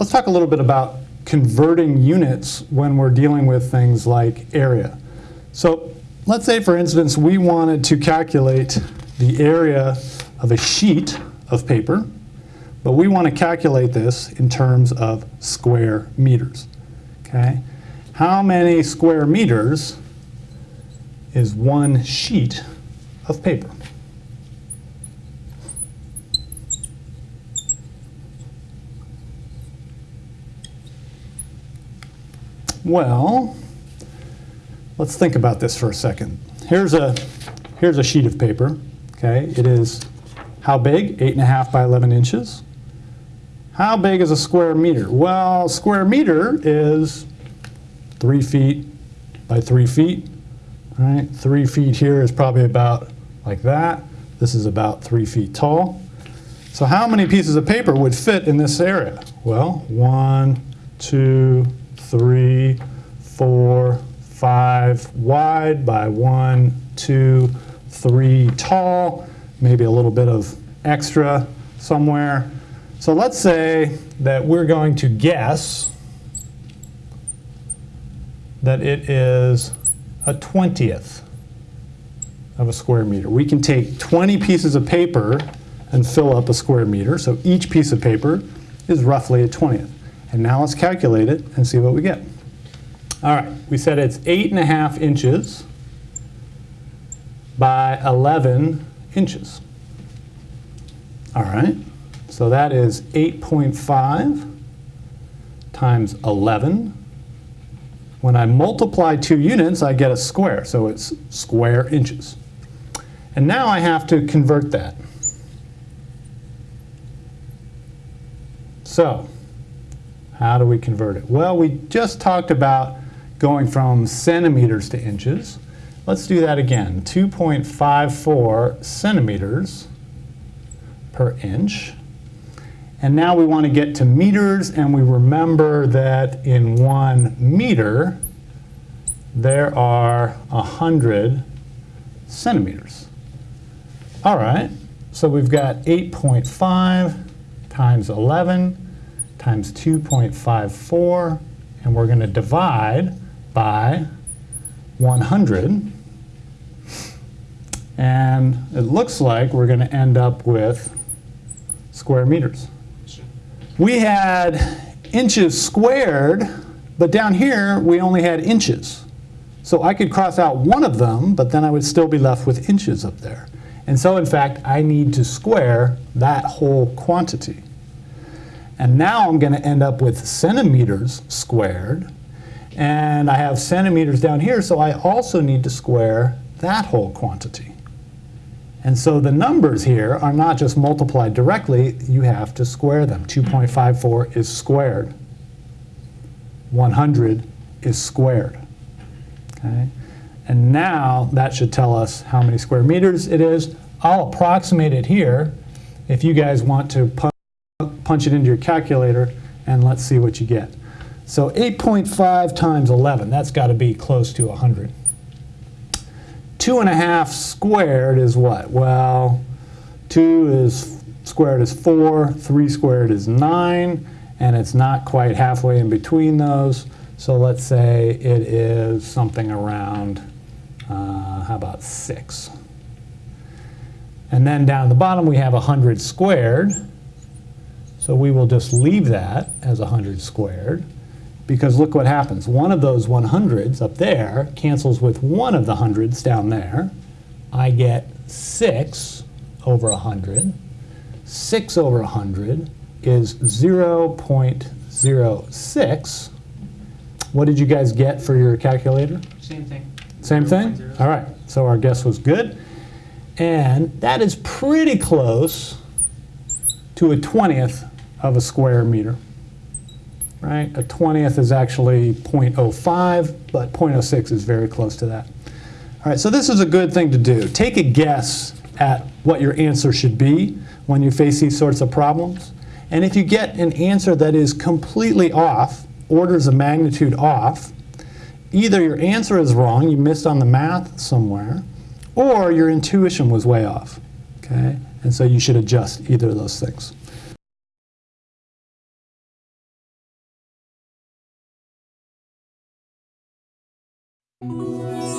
let's talk a little bit about converting units when we're dealing with things like area. So let's say, for instance, we wanted to calculate the area of a sheet of paper, but we want to calculate this in terms of square meters. Okay? How many square meters is one sheet of paper? Well, let's think about this for a second. Here's a, here's a sheet of paper. Okay, it is how big? Eight and a half by 11 inches. How big is a square meter? Well, square meter is three feet by three feet. All right, three feet here is probably about like that. This is about three feet tall. So how many pieces of paper would fit in this area? Well, one, two, three, four, five wide by one, two, three tall, maybe a little bit of extra somewhere. So let's say that we're going to guess that it is a 20th of a square meter. We can take 20 pieces of paper and fill up a square meter. So each piece of paper is roughly a 20th. And now let's calculate it and see what we get. All right, we said it's eight and a half inches by 11 inches. All right, so that is 8.5 times 11. When I multiply two units, I get a square, so it's square inches. And now I have to convert that. So, how do we convert it? Well, we just talked about going from centimeters to inches. Let's do that again. 2.54 centimeters per inch. And now we want to get to meters, and we remember that in one meter, there are 100 centimeters. All right, so we've got 8.5 times 11 times 2.54, and we're going to divide by 100. And it looks like we're going to end up with square meters. We had inches squared, but down here we only had inches. So I could cross out one of them, but then I would still be left with inches up there. And so in fact, I need to square that whole quantity. And now I'm going to end up with centimeters squared. And I have centimeters down here, so I also need to square that whole quantity. And so the numbers here are not just multiplied directly, you have to square them. 2.54 is squared. 100 is squared. Okay? And now that should tell us how many square meters it is. I'll approximate it here if you guys want to punch it into your calculator, and let's see what you get. So 8.5 times 11, that's got to be close to 100. Two and a half squared is what? Well, two is squared is four, three squared is nine, and it's not quite halfway in between those. So let's say it is something around, uh, how about six? And then down at the bottom we have 100 squared. So we will just leave that as 100 squared because look what happens. One of those 100s up there cancels with one of the hundreds down there. I get 6 over 100. 6 over 100 is 0.06. What did you guys get for your calculator? Same thing. Same thing? All right, so our guess was good. And that is pretty close to a 20th of a square meter. Right? A 20th is actually 0.05, but 0.06 is very close to that. All right, so this is a good thing to do. Take a guess at what your answer should be when you face these sorts of problems. And if you get an answer that is completely off, orders of magnitude off, either your answer is wrong, you missed on the math somewhere, or your intuition was way off. Okay? And so you should adjust either of those things. Música